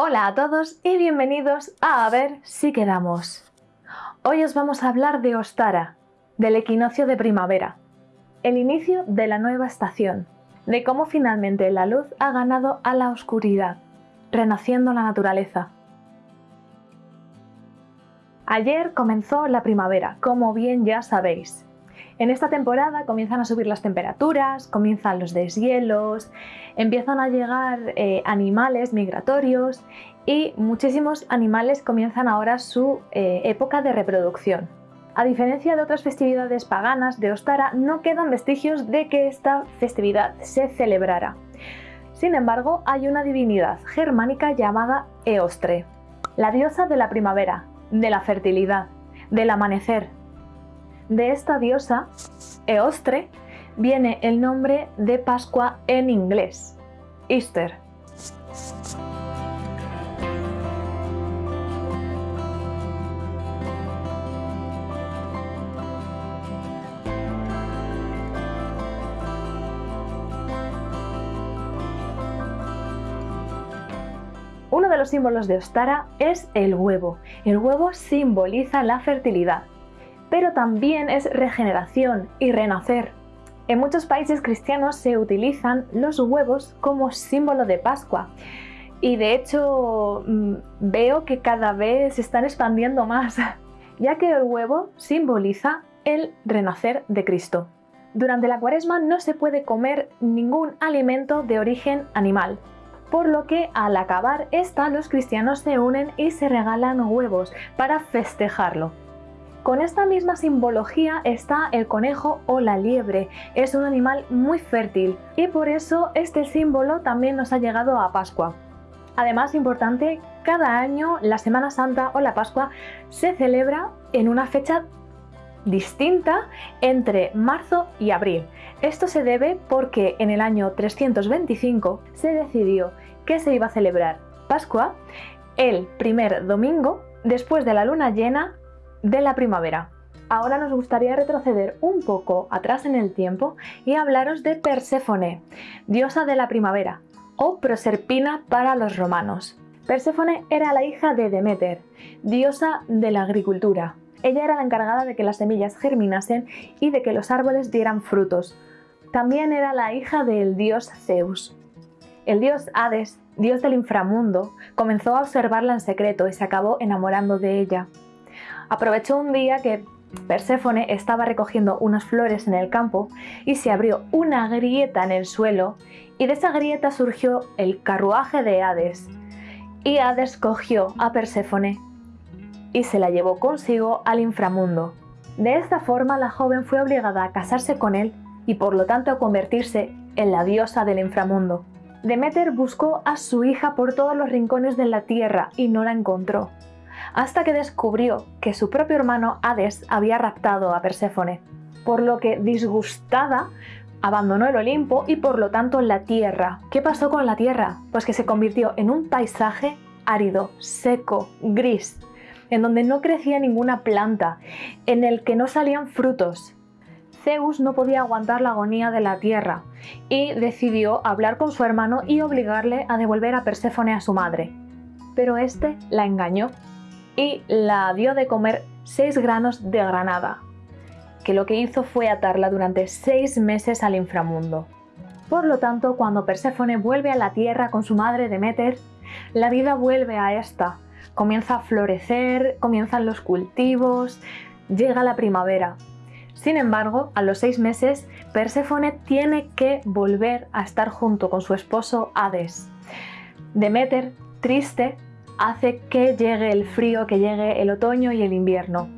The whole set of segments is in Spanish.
Hola a todos y bienvenidos a A ver si quedamos. Hoy os vamos a hablar de Ostara, del equinoccio de primavera, el inicio de la nueva estación, de cómo finalmente la luz ha ganado a la oscuridad, renaciendo la naturaleza. Ayer comenzó la primavera, como bien ya sabéis. En esta temporada comienzan a subir las temperaturas, comienzan los deshielos, empiezan a llegar eh, animales migratorios y muchísimos animales comienzan ahora su eh, época de reproducción. A diferencia de otras festividades paganas de Ostara, no quedan vestigios de que esta festividad se celebrara. Sin embargo, hay una divinidad germánica llamada Eostre, la diosa de la primavera, de la fertilidad, del amanecer, de esta diosa, Eostre, viene el nombre de Pascua en inglés, Easter. Uno de los símbolos de Ostara es el huevo. El huevo simboliza la fertilidad pero también es regeneración y renacer. En muchos países cristianos se utilizan los huevos como símbolo de Pascua y de hecho mm, veo que cada vez se están expandiendo más, ya que el huevo simboliza el renacer de Cristo. Durante la cuaresma no se puede comer ningún alimento de origen animal, por lo que al acabar esta los cristianos se unen y se regalan huevos para festejarlo. Con esta misma simbología está el conejo o la liebre. Es un animal muy fértil y por eso este símbolo también nos ha llegado a Pascua. Además, importante, cada año la Semana Santa o la Pascua se celebra en una fecha distinta entre marzo y abril. Esto se debe porque en el año 325 se decidió que se iba a celebrar Pascua el primer domingo después de la luna llena de la primavera. Ahora nos gustaría retroceder un poco atrás en el tiempo y hablaros de Perséfone, diosa de la primavera, o Proserpina para los romanos. Perséfone era la hija de Demeter, diosa de la agricultura. Ella era la encargada de que las semillas germinasen y de que los árboles dieran frutos. También era la hija del dios Zeus. El dios Hades, dios del inframundo, comenzó a observarla en secreto y se acabó enamorando de ella. Aprovechó un día que Perséfone estaba recogiendo unas flores en el campo y se abrió una grieta en el suelo y de esa grieta surgió el carruaje de Hades. Y Hades cogió a Perséfone y se la llevó consigo al inframundo. De esta forma la joven fue obligada a casarse con él y por lo tanto a convertirse en la diosa del inframundo. Demeter buscó a su hija por todos los rincones de la tierra y no la encontró hasta que descubrió que su propio hermano Hades había raptado a Perséfone, por lo que disgustada abandonó el Olimpo y por lo tanto la Tierra. ¿Qué pasó con la Tierra? Pues que se convirtió en un paisaje árido, seco, gris, en donde no crecía ninguna planta, en el que no salían frutos. Zeus no podía aguantar la agonía de la tierra y decidió hablar con su hermano y obligarle a devolver a Perséfone a su madre. Pero este la engañó y la dio de comer seis granos de granada, que lo que hizo fue atarla durante seis meses al inframundo. Por lo tanto, cuando Perséfone vuelve a la tierra con su madre Demeter, la vida vuelve a esta, comienza a florecer, comienzan los cultivos, llega la primavera. Sin embargo, a los seis meses, Perséfone tiene que volver a estar junto con su esposo Hades. Demeter, triste, hace que llegue el frío, que llegue el otoño y el invierno.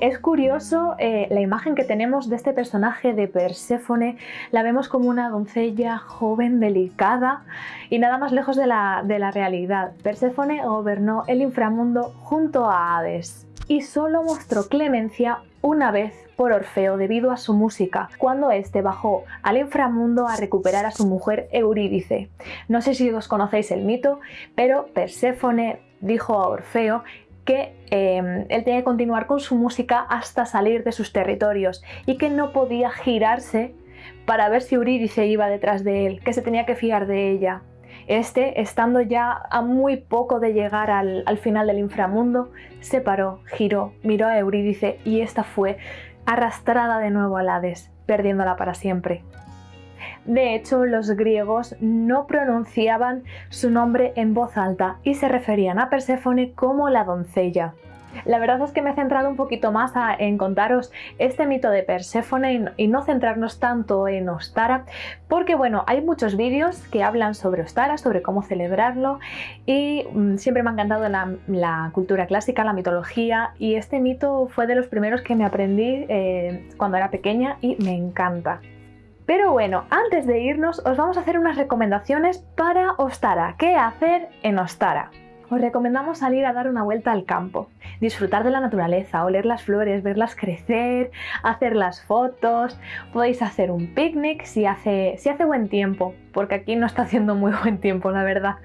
Es curioso eh, la imagen que tenemos de este personaje de Perséfone, la vemos como una doncella joven, delicada y nada más lejos de la, de la realidad. Perséfone gobernó el inframundo junto a Hades y solo mostró clemencia una vez por Orfeo debido a su música, cuando éste bajó al inframundo a recuperar a su mujer Eurídice. No sé si os conocéis el mito, pero Perséfone dijo a Orfeo que em, él tenía que continuar con su música hasta salir de sus territorios y que no podía girarse para ver si Eurídice iba detrás de él, que se tenía que fiar de ella. Este, estando ya a muy poco de llegar al, al final del inframundo, se paró, giró, miró a Eurídice y esta fue arrastrada de nuevo al Hades, perdiéndola para siempre. De hecho, los griegos no pronunciaban su nombre en voz alta y se referían a Perséfone como la doncella. La verdad es que me he centrado un poquito más en contaros este mito de Perséfone y no centrarnos tanto en Ostara, porque bueno, hay muchos vídeos que hablan sobre Ostara, sobre cómo celebrarlo y mm, siempre me ha encantado la, cultura clásica, la mitología y este mito fue de los primeros que me aprendí eh, cuando era pequeña y me encanta. Pero bueno, antes de irnos os vamos a hacer unas recomendaciones para Ostara. ¿Qué hacer en Ostara? Os recomendamos salir a dar una vuelta al campo, disfrutar de la naturaleza, oler las flores, verlas crecer, hacer las fotos, podéis hacer un picnic si hace, si hace buen tiempo, porque aquí no está haciendo muy buen tiempo la verdad.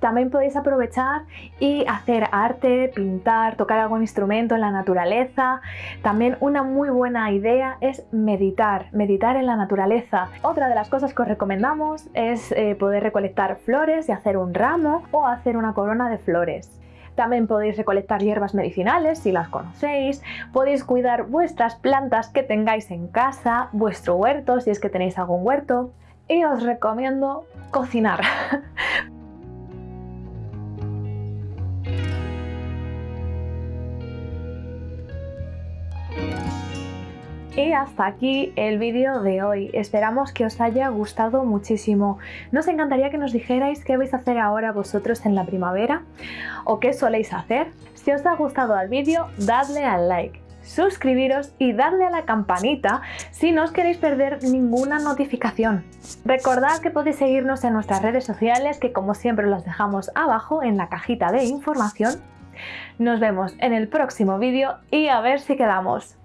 También podéis aprovechar y hacer arte, pintar, tocar algún instrumento en la naturaleza. También una muy buena idea es meditar, meditar en la naturaleza. Otra de las cosas que os recomendamos es eh, poder recolectar flores y hacer un ramo o hacer una corona de flores. También podéis recolectar hierbas medicinales si las conocéis, podéis cuidar vuestras plantas que tengáis en casa, vuestro huerto si es que tenéis algún huerto y os recomiendo cocinar. Y hasta aquí el vídeo de hoy. Esperamos que os haya gustado muchísimo. Nos encantaría que nos dijerais qué vais a hacer ahora vosotros en la primavera o qué soléis hacer. Si os ha gustado el vídeo, dadle al like suscribiros y darle a la campanita si no os queréis perder ninguna notificación. Recordad que podéis seguirnos en nuestras redes sociales que como siempre los dejamos abajo en la cajita de información. Nos vemos en el próximo vídeo y a ver si quedamos.